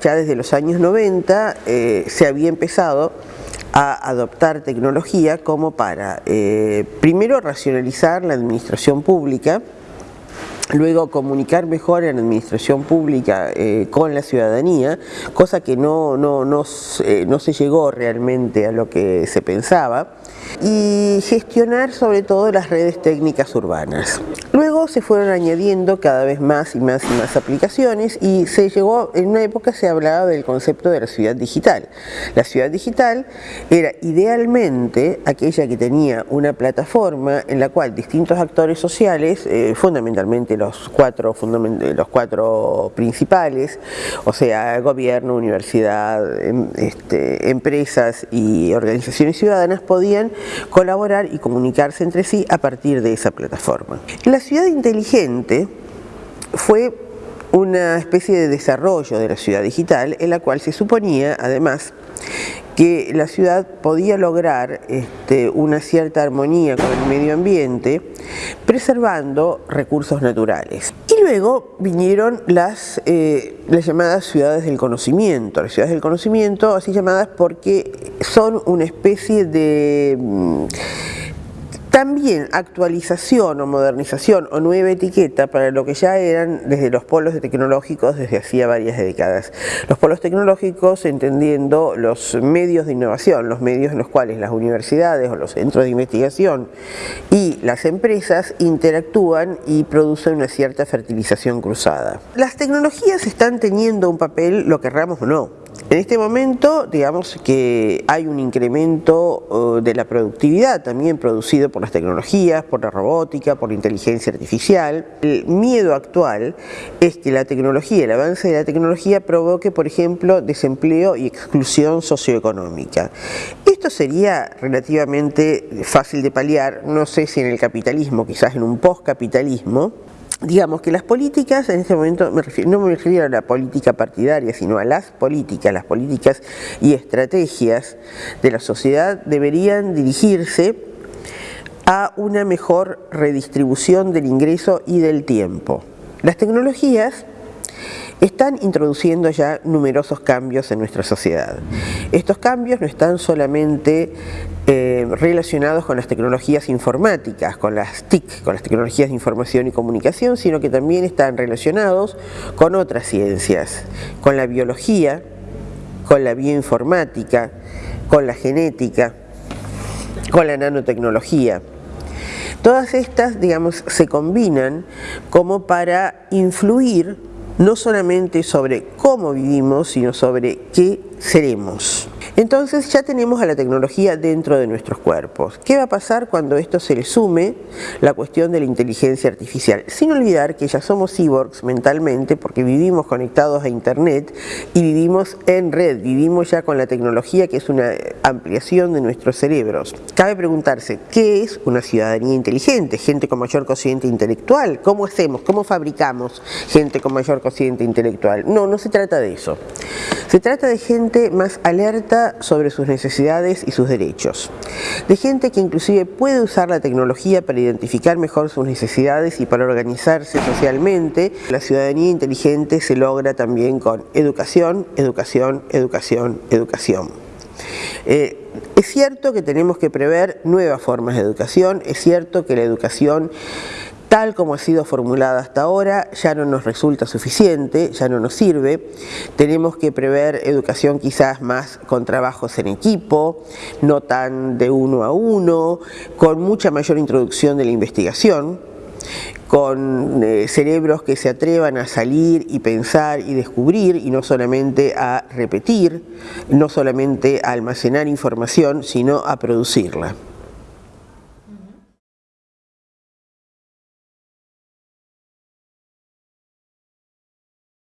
ya desde los años 90 eh, se había empezado a adoptar tecnología como para, eh, primero, racionalizar la administración pública, luego comunicar mejor en la administración pública eh, con la ciudadanía, cosa que no, no, no, no se llegó realmente a lo que se pensaba, y gestionar sobre todo las redes técnicas urbanas. Luego se fueron añadiendo cada vez más y más y más aplicaciones y se llegó, en una época se hablaba del concepto de la ciudad digital. La ciudad digital era idealmente aquella que tenía una plataforma en la cual distintos actores sociales, eh, fundamentalmente los cuatro, los cuatro principales, o sea, gobierno, universidad, em, este, empresas y organizaciones ciudadanas podían colaborar y comunicarse entre sí a partir de esa plataforma. La ciudad inteligente fue una especie de desarrollo de la ciudad digital en la cual se suponía además que la ciudad podía lograr este, una cierta armonía con el medio ambiente preservando recursos naturales. Y luego vinieron las, eh, las llamadas ciudades del conocimiento, las ciudades del conocimiento así llamadas porque son una especie de mm, también actualización o modernización o nueva etiqueta para lo que ya eran desde los polos tecnológicos desde hacía varias décadas. Los polos tecnológicos entendiendo los medios de innovación, los medios en los cuales las universidades o los centros de investigación y las empresas interactúan y producen una cierta fertilización cruzada. Las tecnologías están teniendo un papel, lo querramos o no, en este momento, digamos que hay un incremento uh, de la productividad también producido por las tecnologías, por la robótica, por la inteligencia artificial. El miedo actual es que la tecnología, el avance de la tecnología provoque, por ejemplo, desempleo y exclusión socioeconómica. Esto sería relativamente fácil de paliar, no sé si en el capitalismo, quizás en un postcapitalismo, digamos que las políticas, en este momento no me refiero a la política partidaria, sino a las políticas, las políticas y estrategias de la sociedad deberían dirigirse a una mejor redistribución del ingreso y del tiempo. Las tecnologías están introduciendo ya numerosos cambios en nuestra sociedad. Estos cambios no están solamente eh, relacionados con las tecnologías informáticas, con las TIC, con las tecnologías de información y comunicación, sino que también están relacionados con otras ciencias, con la biología, con la bioinformática, con la genética, con la nanotecnología. Todas estas, digamos, se combinan como para influir no solamente sobre cómo vivimos, sino sobre qué seremos. Entonces ya tenemos a la tecnología dentro de nuestros cuerpos. ¿Qué va a pasar cuando esto se le sume la cuestión de la inteligencia artificial? Sin olvidar que ya somos cyborgs mentalmente porque vivimos conectados a internet y vivimos en red, vivimos ya con la tecnología que es una ampliación de nuestros cerebros. Cabe preguntarse, ¿qué es una ciudadanía inteligente? Gente con mayor cociente intelectual. ¿Cómo hacemos? ¿Cómo fabricamos gente con mayor cociente intelectual? No, no se trata de eso. Se trata de gente más alerta sobre sus necesidades y sus derechos. De gente que inclusive puede usar la tecnología para identificar mejor sus necesidades y para organizarse socialmente. La ciudadanía inteligente se logra también con educación, educación, educación, educación. Eh, es cierto que tenemos que prever nuevas formas de educación, es cierto que la educación tal como ha sido formulada hasta ahora ya no nos resulta suficiente, ya no nos sirve. Tenemos que prever educación quizás más con trabajos en equipo, no tan de uno a uno, con mucha mayor introducción de la investigación, con eh, cerebros que se atrevan a salir y pensar y descubrir y no solamente a repetir, no solamente a almacenar información, sino a producirla.